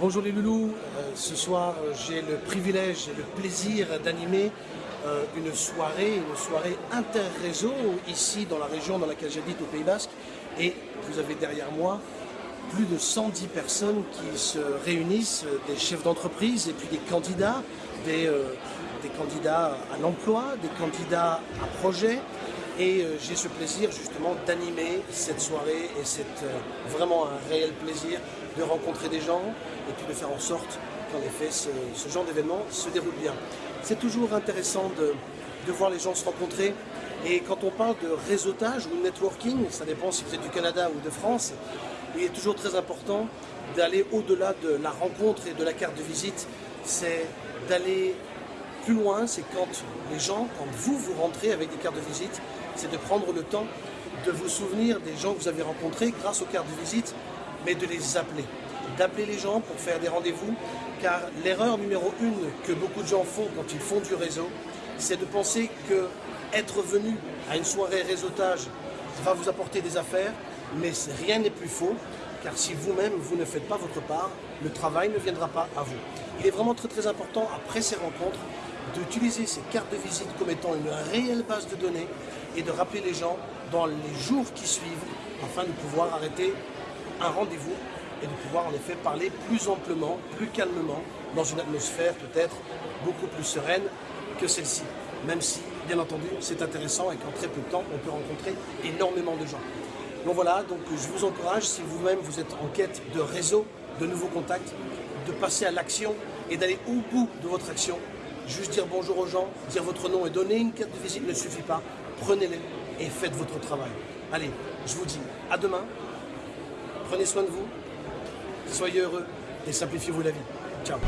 Bonjour les loulous, Euh, ce soir euh, j'ai le privilège et le plaisir d'animer euh, une soirée, une soirée inter-réseau ici dans la région dans laquelle j'habite au Pays Basque. Et vous avez derrière moi plus de 110 personnes qui se réunissent, des chefs d'entreprise et puis des candidats, des, des candidats à l'emploi, des candidats à projet et euh, j'ai ce plaisir justement d'animer cette soirée et c'est euh, vraiment un réel plaisir de rencontrer des gens et puis de faire en sorte qu'en effet ce, genre d'événement se déroule bien. C'est toujours intéressant de, de voir les gens se rencontrer et quand on parle de réseautage ou networking, ça dépend si vous êtes du Canada ou de France, il est toujours très important d'aller au-delà de la rencontre et de la carte de visite, c'est d'aller plus loin, c'est quand les gens, quand vous vous rentrez avec des cartes de visite, c'est de prendre le temps de vous souvenir des gens que vous avez rencontrés grâce aux cartes de visite, mais de les appeler. D'appeler les gens pour faire des rendez-vous, car l'erreur numéro une que beaucoup de gens font quand ils font du réseau, c'est de penser que être venu à une soirée réseautage va vous apporter des affaires, mais rien n'est plus faux, car si vous-même vous ne faites pas votre part, le travail ne viendra pas à vous. Il est vraiment très très important après ces rencontres d'utiliser ces cartes de visite comme étant une réelle base de données et de rappeler les gens dans les jours qui suivent afin de pouvoir arrêter un rendez-vous et de pouvoir en effet parler plus amplement, plus calmement, dans une atmosphère peut-être beaucoup plus sereine que celle-ci. Même si, bien entendu, c'est intéressant et qu'en très peu de temps, on peut rencontrer énormément de gens. Donc voilà, donc je vous encourage, si vous-même vous êtes en quête de réseau, de nouveaux contacts, de passer à l'action et d'aller au bout de votre action. Juste dire bonjour aux gens, dire votre nom et donner une carte de visite ne suffit pas. Prenez-les et faites votre travail. Allez, je vous dis à demain. Prenez soin de vous, soyez heureux et simplifiez-vous la vie. Ciao